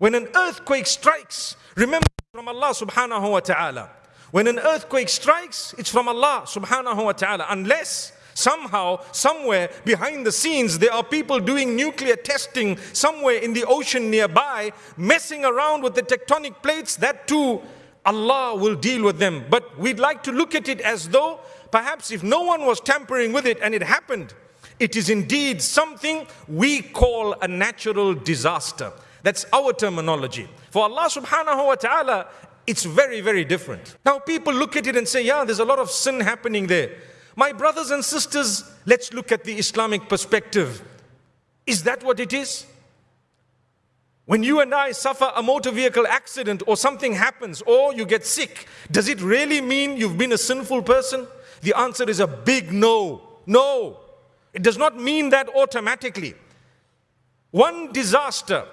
When an earthquake strikes, remember from Allah subhanahu wa ta'ala. When an earthquake strikes, it's from Allah subhanahu wa ta'ala. Unless somehow, somewhere behind the scenes, there are people doing nuclear testing somewhere in the ocean nearby, messing around with the tectonic plates, that too, Allah will deal with them. But we'd like to look at it as though perhaps if no one was tampering with it and it happened, it is indeed something we call a natural disaster. That's our terminology. For Allah subhanahu wa ta'ala, it's very, very different. Now people look at it and say, yeah, there's a lot of sin happening there. My brothers and sisters, let's look at the Islamic perspective. Is that what it is? When you and I suffer a motor vehicle accident or something happens or you get sick, does it really mean you've been a sinful person? The answer is a big no. No. It does not mean that automatically. One disaster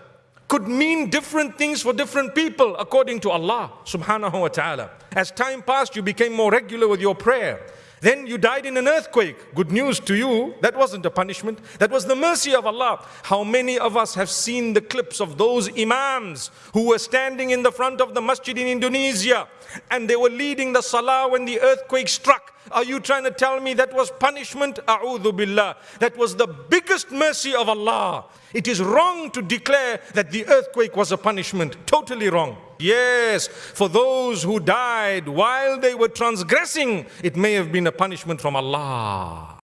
could mean different things for different people according to Allah subhanahu wa ta'ala. As time passed, you became more regular with your prayer. Then you died in an earthquake. Good news to you, that wasn't a punishment. That was the mercy of Allah. How many of us have seen the clips of those imams who were standing in the front of the masjid in Indonesia and they were leading the salah when the earthquake struck? Are you trying to tell me that was punishment? A'udhu billah. That was the biggest mercy of Allah. It is wrong to declare that the earthquake was a punishment. Totally wrong. Yes, for those who died while they were transgressing, it may have been a punishment from Allah.